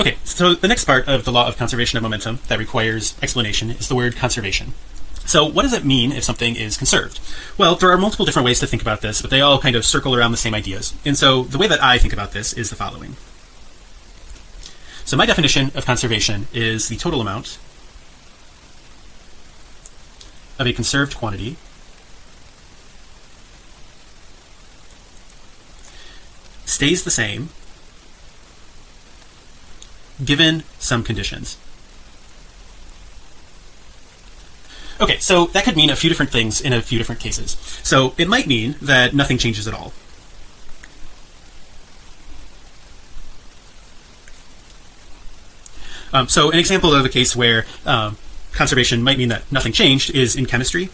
Okay, so the next part of the law of conservation of momentum that requires explanation is the word conservation. So what does it mean if something is conserved? Well, there are multiple different ways to think about this, but they all kind of circle around the same ideas. And so the way that I think about this is the following. So my definition of conservation is the total amount of a conserved quantity stays the same given some conditions. Okay, so that could mean a few different things in a few different cases. So it might mean that nothing changes at all. Um, so an example of a case where um, conservation might mean that nothing changed is in chemistry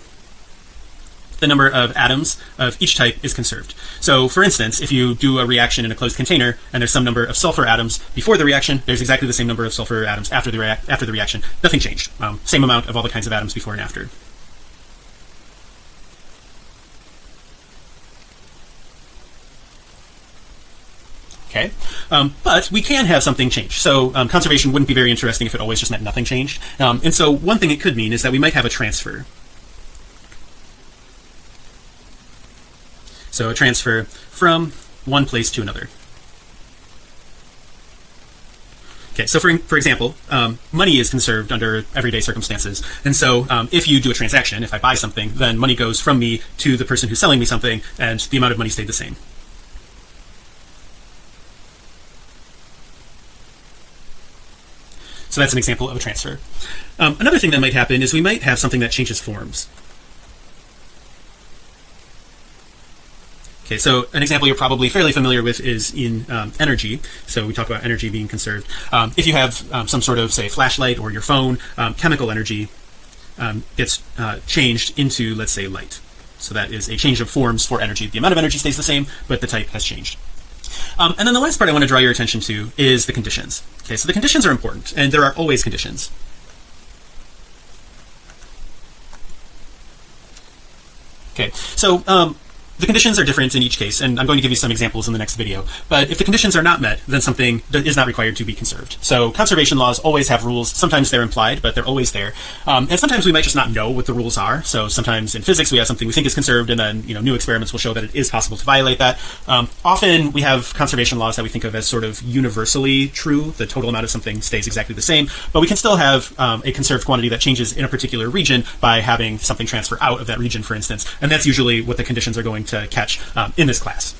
the number of atoms of each type is conserved. So for instance if you do a reaction in a closed container and there's some number of sulfur atoms before the reaction there's exactly the same number of sulfur atoms after the after the reaction. Nothing changed. Um, same amount of all the kinds of atoms before and after. Okay. Um, but we can have something change. So um, conservation wouldn't be very interesting if it always just meant nothing changed. Um, and so one thing it could mean is that we might have a transfer so a transfer from one place to another. Okay so for, for example um, money is conserved under everyday circumstances. And so um, if you do a transaction if I buy something then money goes from me to the person who's selling me something and the amount of money stayed the same. So that's an example of a transfer. Um, another thing that might happen is we might have something that changes forms Okay, so an example you're probably fairly familiar with is in um, energy. So we talk about energy being conserved. Um, if you have um, some sort of say flashlight or your phone, um, chemical energy um, gets uh, changed into let's say light. So that is a change of forms for energy. The amount of energy stays the same, but the type has changed. Um, and then the last part I want to draw your attention to is the conditions. Okay, so the conditions are important, and there are always conditions. Okay, so um, the conditions are different in each case and I'm going to give you some examples in the next video. But if the conditions are not met then something is not required to be conserved. So conservation laws always have rules. Sometimes they're implied but they're always there. Um, and sometimes we might just not know what the rules are. So sometimes in physics we have something we think is conserved and then you know new experiments will show that it is possible to violate that. Um, often we have conservation laws that we think of as sort of universally true. The total amount of something stays exactly the same. But we can still have um, a conserved quantity that changes in a particular region by having something transfer out of that region for instance. And that's usually what the conditions are to catch um, in this class